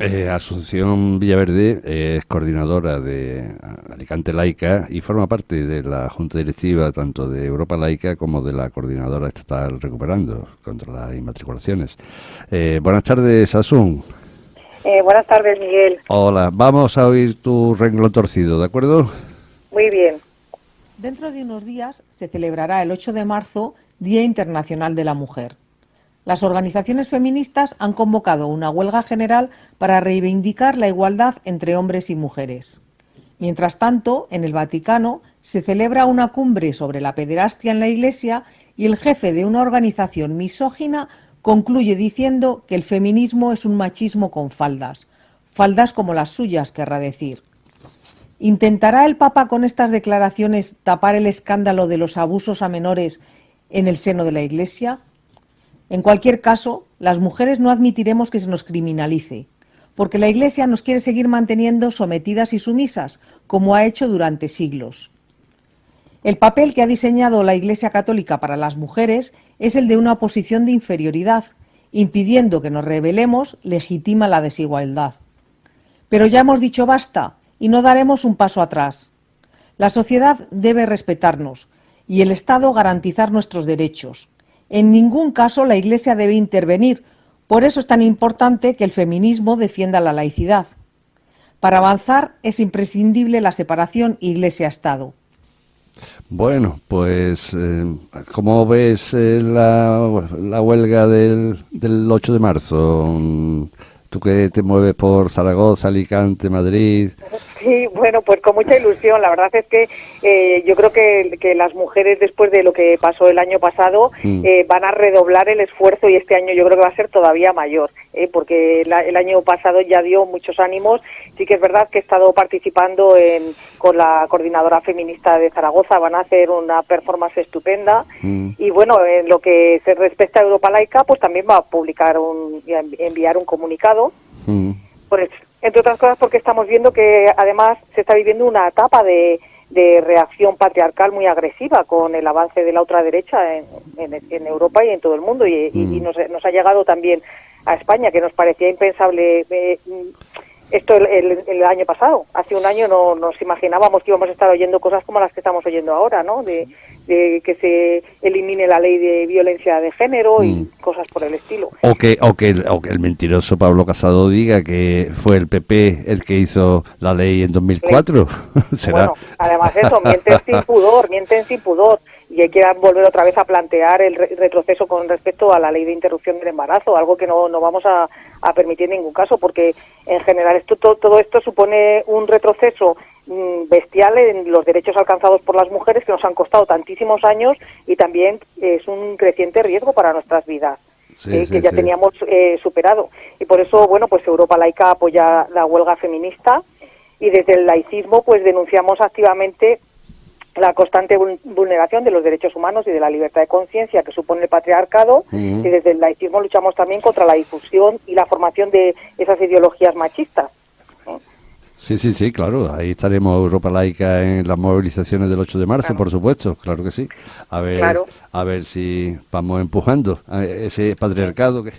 Eh, Asunción Villaverde es coordinadora de Alicante Laica y forma parte de la Junta Directiva tanto de Europa Laica como de la Coordinadora Estatal Recuperando contra las Inmatriculaciones. Eh, buenas tardes, Asun. Eh, buenas tardes, Miguel. Hola, vamos a oír tu renglón torcido, ¿de acuerdo? Muy bien. Dentro de unos días se celebrará el 8 de marzo Día Internacional de la Mujer. Las organizaciones feministas han convocado una huelga general para reivindicar la igualdad entre hombres y mujeres. Mientras tanto, en el Vaticano se celebra una cumbre sobre la pederastia en la Iglesia y el jefe de una organización misógina concluye diciendo que el feminismo es un machismo con faldas, faldas como las suyas, querrá decir. ¿Intentará el Papa con estas declaraciones tapar el escándalo de los abusos a menores en el seno de la Iglesia? En cualquier caso, las mujeres no admitiremos que se nos criminalice, porque la Iglesia nos quiere seguir manteniendo sometidas y sumisas, como ha hecho durante siglos. El papel que ha diseñado la Iglesia Católica para las mujeres es el de una posición de inferioridad, impidiendo que nos rebelemos legitima la desigualdad. Pero ya hemos dicho basta y no daremos un paso atrás. La sociedad debe respetarnos y el Estado garantizar nuestros derechos. En ningún caso la Iglesia debe intervenir. Por eso es tan importante que el feminismo defienda la laicidad. Para avanzar es imprescindible la separación Iglesia-Estado. Bueno, pues, eh, ¿cómo ves eh, la, huelga del, del 8 de marzo? Tú que te mueves por Zaragoza, Alicante, Madrid. Sí, bueno, pues con mucha ilusión. La verdad es que eh, yo creo que, que, las mujeres, después de lo que pasó el año pasado, mm. eh, van a redoblar el esfuerzo y este año yo creo que va a ser todavía mayor, eh, porque el año pasado ya dio muchos ánimos. Sí que es verdad que he estado participando en, con la coordinadora feminista de Zaragoza, van a hacer una performance estupenda. Mm. Y bueno, en lo que se respecta a Europa Laica, pues también va a publicar un, enviar un comunicado. Mm. Pues entre otras cosas porque estamos viendo que además se está viviendo una etapa de, reacción patriarcal muy agresiva con el avance de la ultraderecha en, en, Europa y en todo el mundo y, y mm. nos, nos, ha llegado también a España que nos parecía impensable eh, esto el, año pasado. Hace un año no nos imaginábamos que íbamos a estar oyendo cosas como las que estamos oyendo ahora, ¿no? De, que se elimine la ley de violencia de género y mm. cosas por el estilo. O que, o, que el, o que el mentiroso Pablo Casado diga que fue el PP el que hizo la ley en 2004. ¿Será? Bueno, además eso, mienten sin pudor, mienten sin pudor y quieran volver otra vez a plantear el retroceso con respecto a la ley de interrupción del embarazo, algo que no, no vamos a, permitir en ningún caso, porque en general esto, todo, esto supone un retroceso mm, bestial en los derechos alcanzados por las mujeres que nos han costado tantísimos años y también es un creciente riesgo para nuestras vidas. Eh, que ya teníamos eh, superado. Y por eso, bueno, pues Europa Laica apoya la huelga feminista y desde el laicismo pues denunciamos activamente la constante vulneración de los derechos humanos y de la libertad de conciencia que supone el patriarcado y desde el laicismo luchamos también contra la difusión y la formación de esas ideologías machistas. Sí, sí, sí, claro. Ahí estaremos Europa Laica en las movilizaciones del 8 de marzo, por supuesto, claro que sí. A ver, a ver si vamos empujando a ese patriarcado que,